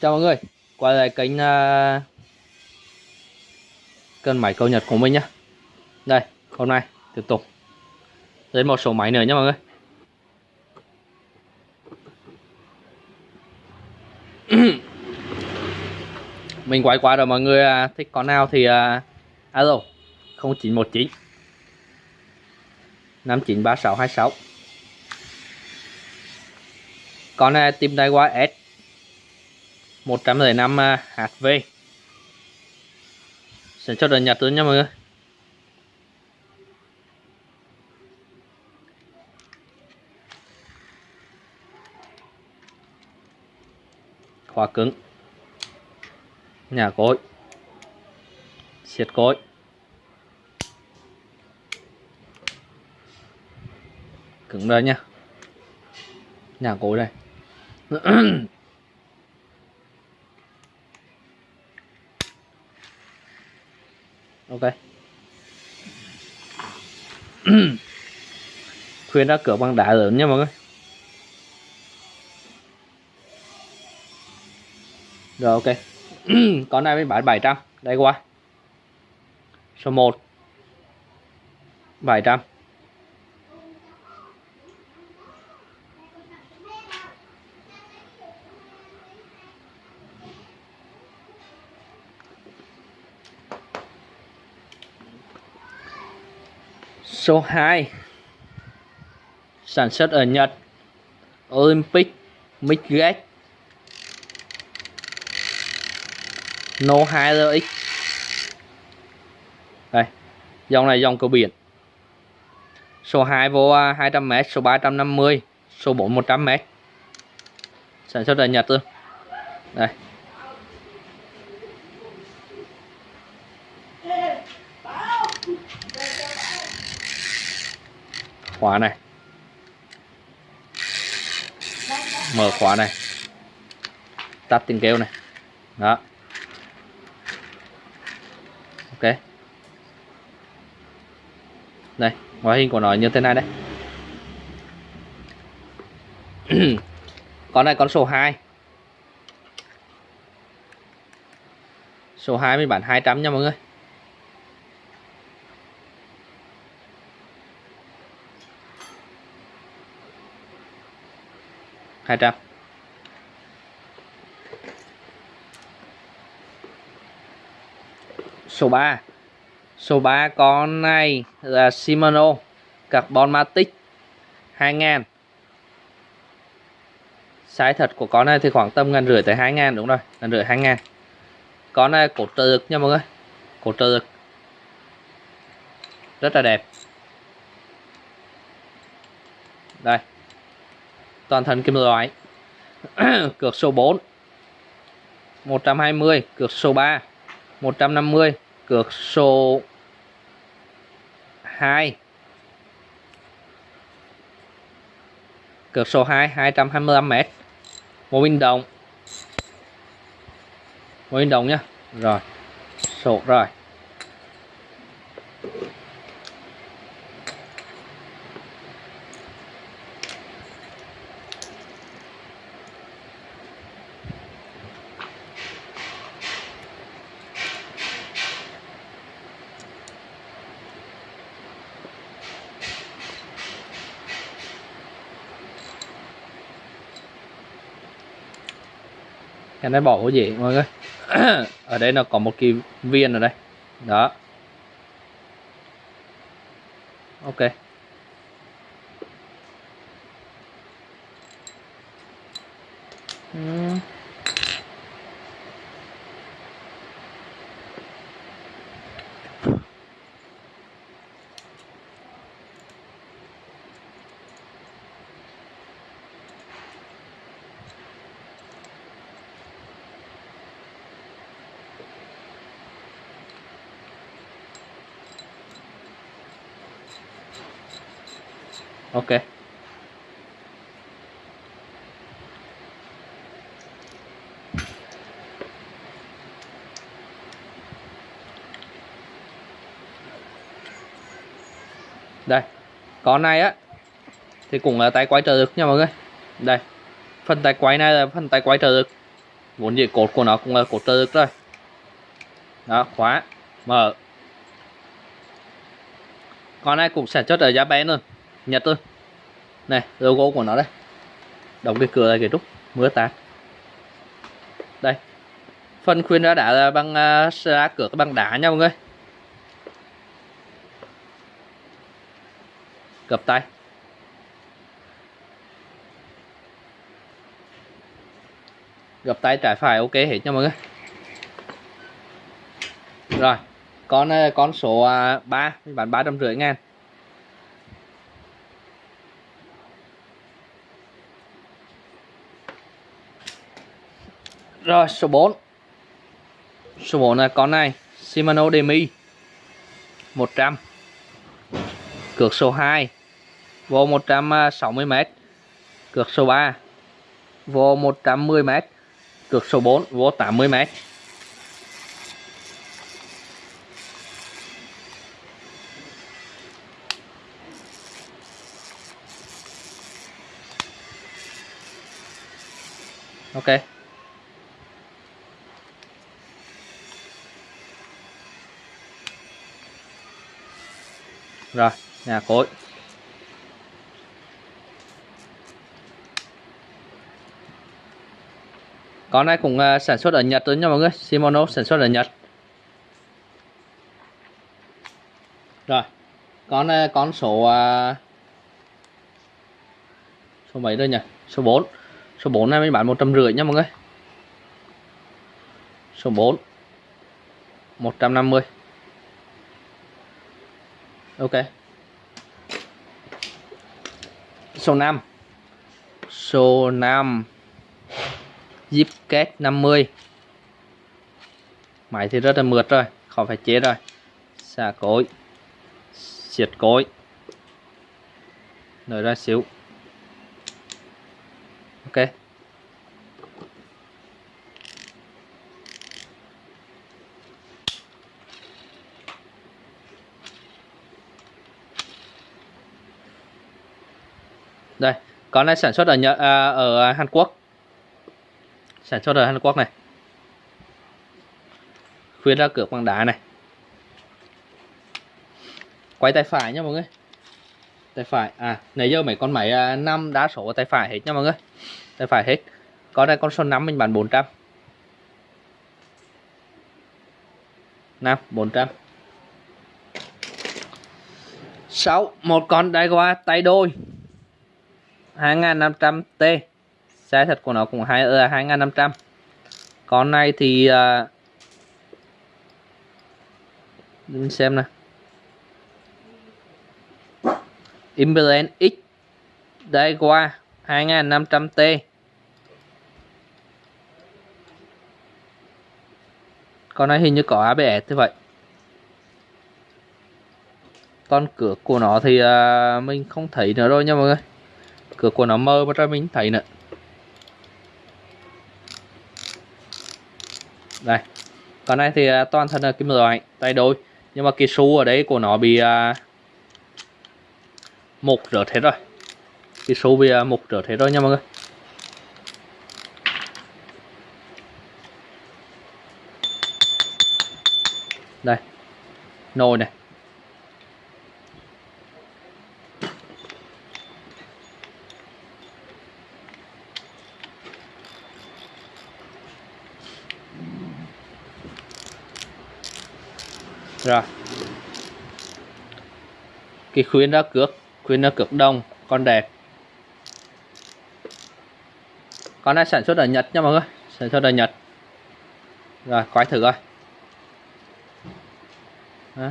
Chào mọi người, quay lại kênh uh, cân máy câu nhật của mình nhá. Đây, hôm nay tiếp tục lên một số máy nữa nhé mọi người. Mình quay qua rồi mọi người uh, thích con nào thì uh, alo 0919 593626 Con này tìm tay qua S. 105 à, HV sẽ cho đợt nhặt tới nha mọi người. Khóa cứng. Nhà cối. Siết cối. Cứng đây nha. Nhà cối đây. ok. Khuyên đã cửa bằng đá lớn nha mọi người. Rồi, ok. Con này mới bán 700 đây qua. Số 1 700 Số 2 Sản xuất ở Nhật, Olympic Midgate No 2RX Đây, Dòng này dòng cửa biển. Số 2 vô à, 200m Số 350 Số 4 100m Sản xuất ở Nhật luôn. Đây. Khóa này. Mở khóa này. Tắt tiếng kêu này. Đó. Ok. Đây, ngoại hình của nó như thế này đấy. Con này con số 2 số 2 mình bán 200 nha mọi người. 200 số 3 số 3 con này là Shimano Carbon Matic 2000 size thật của con này thì khoảng tầm ngàn rưỡi tới 2000 đúng rồi, ngàn rưỡi 2000 con này cổ trợ lực nha mọi người cổ trợ lực. Rất là đẹp. Đây toàn thân kim loại. Cược số 4 120 cược số 3 150 cược số 2 cược số 2 225m một pin đồng. Một pin đồng nhá. Rồi. Sổ rồi. Cái này bỏ vô gì mọi người? Ở đây nó có một cái viên ở đây. Đó. Ok ok. Đây, con này á, thì cũng là tay quay trợ lực nha mọi người. Đây, phần tay quay này là phần tay quay trợ lực. Vốn dĩ cột của nó cũng là cột trơ rồi đó, khóa, mở. Con này cũng sản xuất ở giá bé luôn nhật thôi. Này logo của nó đây. Đóng cái cửa này cái trúc. Mưa tạt đây. Phần khuyên đã đã bằng uh, ra à, cửa bằng đá nha mọi người. Gập tay. Gập tay trái phải ok hết nha mọi người. Rồi con à, con số à, 3 bán ba trăm rưỡi ngàn. Rồi số 4 số 4 là con này, Shimano Demi. 100 cược số 2 vô 160m cược số 3 vô 110m cược số 4 vô 80m ok. Rồi nhà cối. Con này cũng ờ, sản xuất ở Nhật thôi nha mọi người. Shimano sản xuất ở Nhật. Rồi con uh, con số ờ, số mấy đây nhỉ? Số 4 số 4 này mình bán một trăm rưỡi nha mọi người. Số 4 150 ok. Số 5 số 5 zip kết 50 máy thì rất là mượt rồi khỏi phải chế rồi. Xả cối. Siết cối. Nở ra xíu. Ok. Đây con này sản xuất ở Nhật à, ở Hàn Quốc. Sản xuất ở Hàn Quốc này. Khuyên ra cửa bằng đá này. Quay tay phải nha mọi người. Tay phải à nãy giờ mấy con máy à, năm đa số tay phải hết nha mọi người. Tay phải hết. Con này con số 5 mình bán 400 5 400 6 một con đai qua tay đôi 2500T Xe thật của nó cũng hai ở 2500 Con này thì uh, Mình xem nè Imbalance X Đây qua 2500T Con này hình như có ABS thế vậy. Con cửa của nó thì uh, mình không thấy nữa rồi nha mọi người cửa của nó mơ mà ra mình thấy nữa. Đây con này thì à, toàn thân là kim loại tay đôi. Nhưng mà cái su ở đấy của nó bị uh, mục rớt hết rồi. Cái su bị uh, mục rớt hết rồi nha mọi người. Đây nồi này. Ra. Cái khuyến ra cước khuyến ra cước đồng con đẹp. Con này sản xuất ở Nhật nha mọi người, sản xuất ở Nhật. Rồi quay thử coi.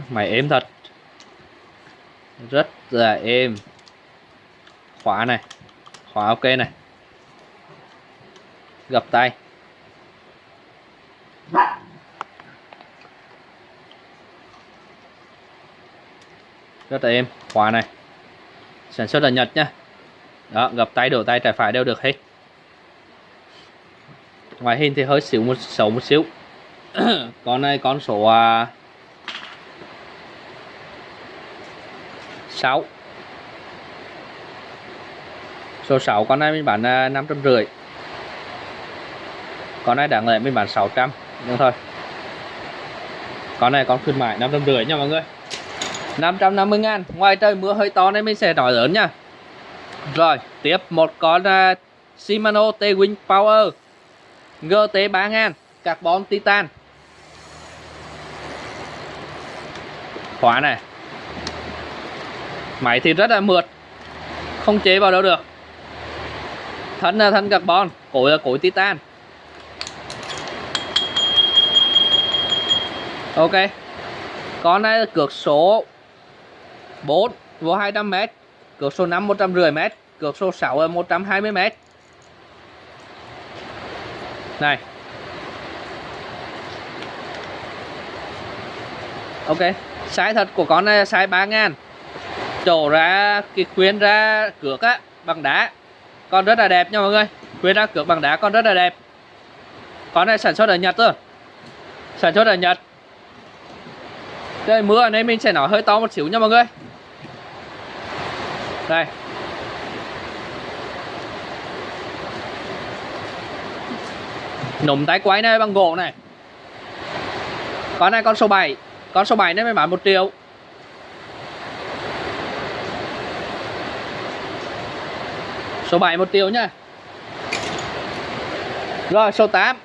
Mày êm thật. Rất là êm. Khóa này, khóa ok này. Gập tay. Rất là êm. Khóa này. Sản xuất ở Nhật nhá. Đó gập tay đổ tay trái phải đều được hết. Ngoài hình thì hơi xíu một xấu một xíu. Con này con số à, 6 số 6 con này mình bán à, năm trăm rưỡi. Con này đáng lẽ mình bán 600 nhưng thôi. Con này con khuyên mại 550 nha mọi người. 550 ngàn. Ngoài trời mưa hơi to nên mình sẽ nói lớn nha. Rồi tiếp một con uh, Shimano T-Wing Power. GT 3000 carbon titan. Khóa này. Máy thì rất là mượt. Không chế vào đâu được. Thân là thân carbon. Cối là cối titan. Ok. Con này là cược số 4 vô 200m cược số 5 150m cược số 6 là 120m này. Ok sai thật của con này là size 3 ngàn. Chỗ ra, cái khuyên ra cược á, bằng đá. Con rất là đẹp nha mọi người. Khuyên ra cược bằng đá, con rất là đẹp. Con này sản xuất ở Nhật thôi sản xuất ở Nhật. Đây mưa ở đây mình sẽ nói hơi to một xíu nha mọi người đây. Nụm tái quái này bằng gỗ này. Con này con số 7 con số 7 này mới bán 1 triệu. Số 7 1 triệu nhá rồi số 8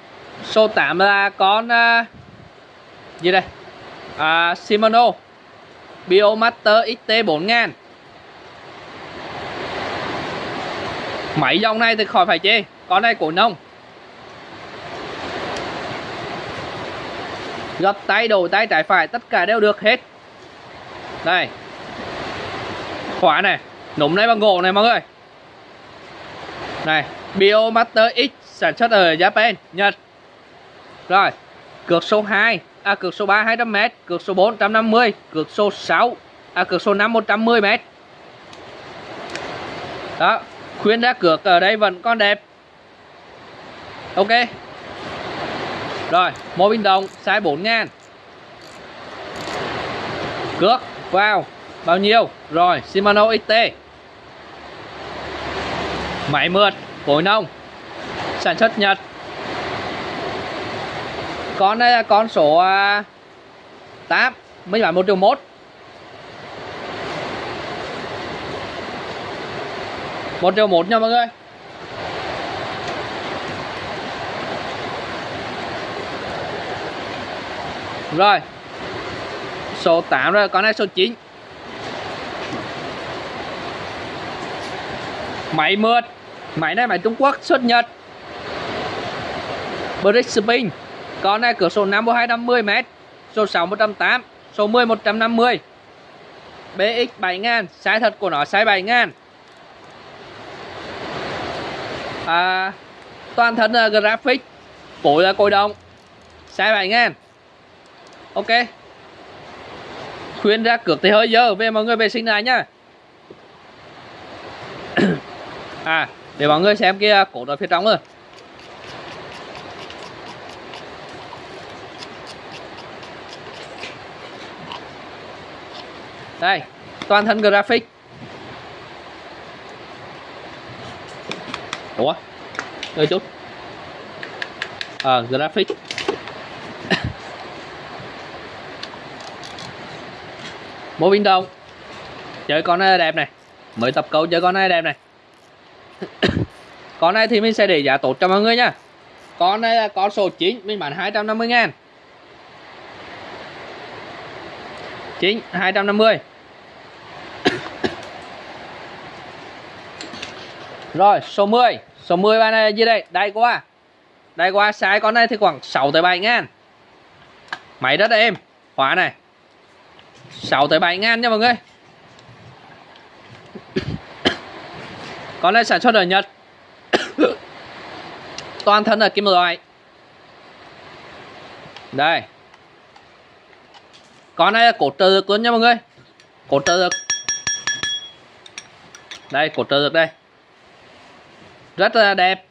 số 8 là con uh, gì đây? À, Shimano Biomaster XT 4000 Mấy dòng này thì khỏi phải chê. Con này của nông. Gập tay đầu tay trái phải Tất cả đều được hết. Đây Khóa này. Núm này bằng gỗ này mọi người. Này Biomaster X sản xuất ở Japan Nhật. Rồi Cược số 2 à, cược số 3 200m, cược số 4 150, cược số 6 à, cược số 5 110m. Đó, khuyên ra cược ở đây vẫn còn đẹp. Ok. Rồi, mô bình đồng size 4 ngàn Cước vào bao nhiêu? Rồi, Shimano XT. Máy mượt, cối nông. Sản xuất Nhật con đây là con số à, 8 mới bán 1 triệu 1 1 triệu 1 nha mọi người. Rồi. Số 8 rồi con này số 9 Máy mượt. Máy này máy Trung Quốc, xuất Nhật. Brick Spin con này cửa số 5 250m Số 6 180 Số 10 150 BX 7000 Size thật của nó size 7000 à, Toàn thân à, là graphic Cối là cối đồng Size 7000 Ok. Khuyên ra cược thì hơi dơ Về mọi người vệ sinh lại nhá À để mọi người xem kia cổ ở phía trong rồi đây toàn thân graphic. Ủa? Đợi chút à, graphic. Mỗi biến động chơi con này đẹp này. Mới tập cấu chơi con này đẹp này. Con này thì mình sẽ để giá tốt cho mọi người nha. Con này là con số 9 mình bán 250 ngàn. 9 250 Rồi, số 10 Số 10 bạn này gì đây? Đây quá Đây quá size con này thì khoảng 6 tới 7 ngàn. Máy rất êm. Khóa này. 6 tới 7 ngàn nha mọi người. Con này sản xuất ở Nhật. Toàn thân là kim loại. Đây. Con này là cột trợ lực luôn nha mọi người. Cột trợ lực. Đây, cột trợ lực đây rất là đẹp.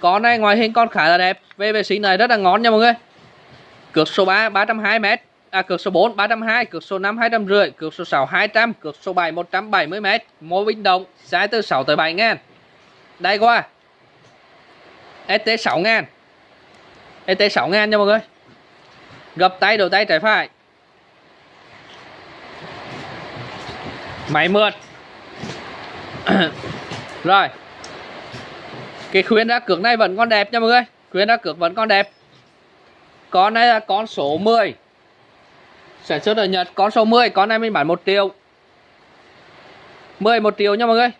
Con này, ngoài hình con khá là đẹp. Về vệ sinh này rất là ngon nha mọi người. Cược số 3 320m à cược số 4 320 cược số 5 250 cược số 6 200 cược số 7 170m mô bình động, size từ 6 tới 7 ngàn. Đây qua. ST 6 ngàn. ST 6 ngàn nha mọi người. Gập tay đầu tay, trái phải. Máy mượt. Rồi. Cái khuyến đã cược này vẫn còn đẹp nha mọi người. Khuyến đã cược vẫn còn đẹp. Con này là con số 10 Sản xuất ở Nhật, con số 10 Con này mình bán 1 triệu. 11 triệu nha mọi người.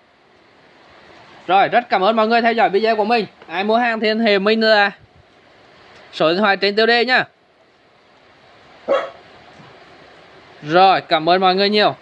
Rồi, rất cảm ơn mọi người theo dõi video của mình. Ai mua hàng thì liên hệ mình là Số điện thoại trên tiêu đề nhá Rồi, cảm ơn mọi người nhiều.